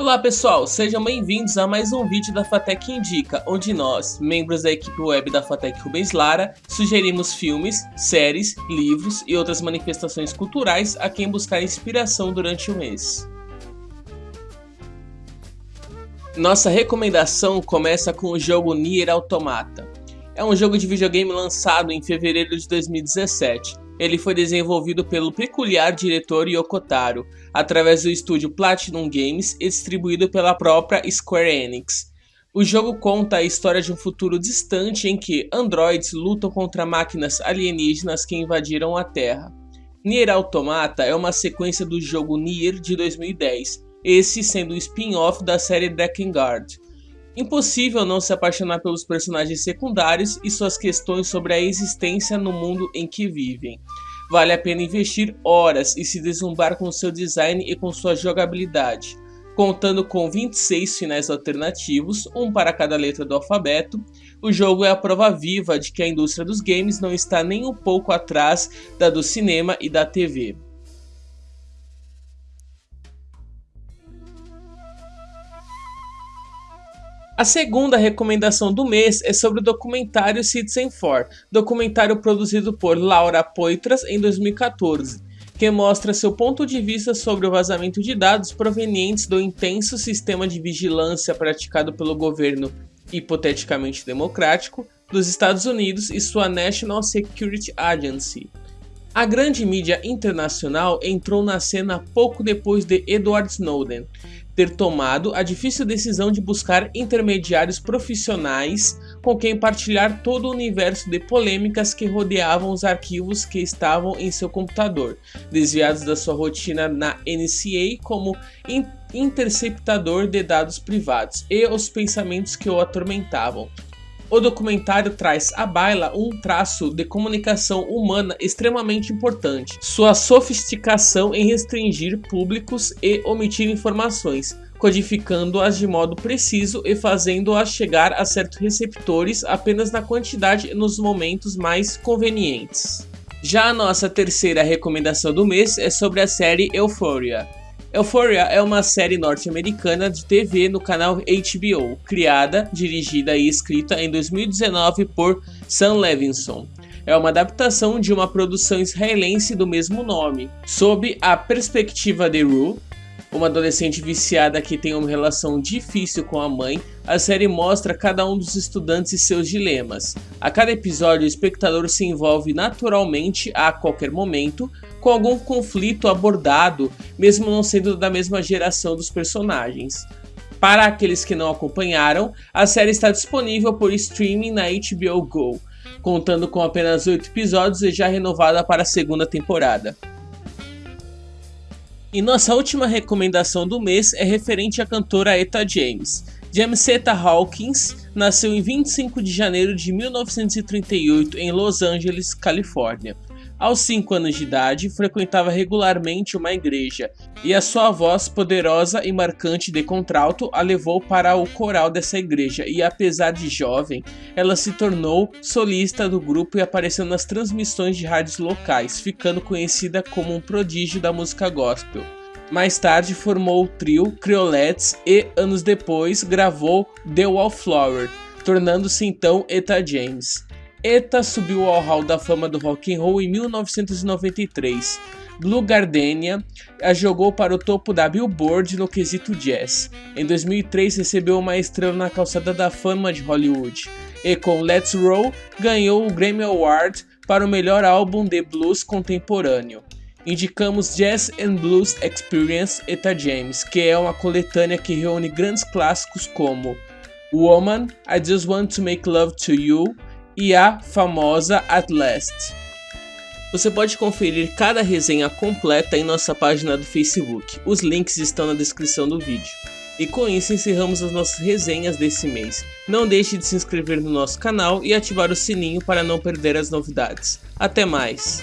Olá pessoal, sejam bem-vindos a mais um vídeo da Fatec Indica, onde nós, membros da equipe web da Fatec Rubens Lara, sugerimos filmes, séries, livros e outras manifestações culturais a quem buscar inspiração durante o mês. Nossa recomendação começa com o jogo Nier Automata. É um jogo de videogame lançado em fevereiro de 2017 ele foi desenvolvido pelo peculiar diretor Yoko Taro, através do estúdio Platinum Games e distribuído pela própria Square Enix. O jogo conta a história de um futuro distante em que androids lutam contra máquinas alienígenas que invadiram a Terra. Nier Automata é uma sequência do jogo Nier de 2010, esse sendo um spin-off da série Drakengard. Impossível não se apaixonar pelos personagens secundários e suas questões sobre a existência no mundo em que vivem. Vale a pena investir horas e se deslumbrar com seu design e com sua jogabilidade. Contando com 26 finais alternativos, um para cada letra do alfabeto, o jogo é a prova viva de que a indústria dos games não está nem um pouco atrás da do cinema e da TV. A segunda recomendação do mês é sobre o documentário Citizen 4, documentário produzido por Laura Poitras em 2014, que mostra seu ponto de vista sobre o vazamento de dados provenientes do intenso sistema de vigilância praticado pelo governo hipoteticamente democrático dos Estados Unidos e sua National Security Agency. A grande mídia internacional entrou na cena pouco depois de Edward Snowden, ter tomado a difícil decisão de buscar intermediários profissionais com quem partilhar todo o universo de polêmicas que rodeavam os arquivos que estavam em seu computador, desviados da sua rotina na NCA como interceptador de dados privados e os pensamentos que o atormentavam, o documentário traz à baila um traço de comunicação humana extremamente importante, sua sofisticação em restringir públicos e omitir informações, codificando-as de modo preciso e fazendo-as chegar a certos receptores apenas na quantidade e nos momentos mais convenientes. Já a nossa terceira recomendação do mês é sobre a série Euphoria. Euphoria é uma série norte-americana de TV no canal HBO, criada, dirigida e escrita em 2019 por Sam Levinson. É uma adaptação de uma produção israelense do mesmo nome, sob a perspectiva de Rue, uma adolescente viciada que tem uma relação difícil com a mãe, a série mostra cada um dos estudantes e seus dilemas. A cada episódio, o espectador se envolve naturalmente a qualquer momento com algum conflito abordado, mesmo não sendo da mesma geração dos personagens. Para aqueles que não acompanharam, a série está disponível por streaming na HBO Go, contando com apenas 8 episódios e já renovada para a segunda temporada. E nossa última recomendação do mês é referente à cantora Eta James. Jamesetta Hawkins nasceu em 25 de janeiro de 1938 em Los Angeles, Califórnia. Aos 5 anos de idade, frequentava regularmente uma igreja, e a sua voz poderosa e marcante de contralto a levou para o coral dessa igreja, e apesar de jovem, ela se tornou solista do grupo e apareceu nas transmissões de rádios locais, ficando conhecida como um prodígio da música gospel. Mais tarde formou o trio Creolettes e, anos depois, gravou The Wallflower, tornando-se então Eta James. Eta subiu ao hall da fama do rock and roll em 1993. Blue Gardenia a jogou para o topo da Billboard no quesito jazz. Em 2003 recebeu uma estrela na calçada da fama de Hollywood. E com Let's Roll ganhou o Grammy Award para o melhor álbum de blues contemporâneo. Indicamos Jazz and Blues Experience Eta James, que é uma coletânea que reúne grandes clássicos como Woman, I Just Want to Make Love to You, e a famosa At Last. Você pode conferir cada resenha completa em nossa página do Facebook. Os links estão na descrição do vídeo. E com isso encerramos as nossas resenhas desse mês. Não deixe de se inscrever no nosso canal e ativar o sininho para não perder as novidades. Até mais!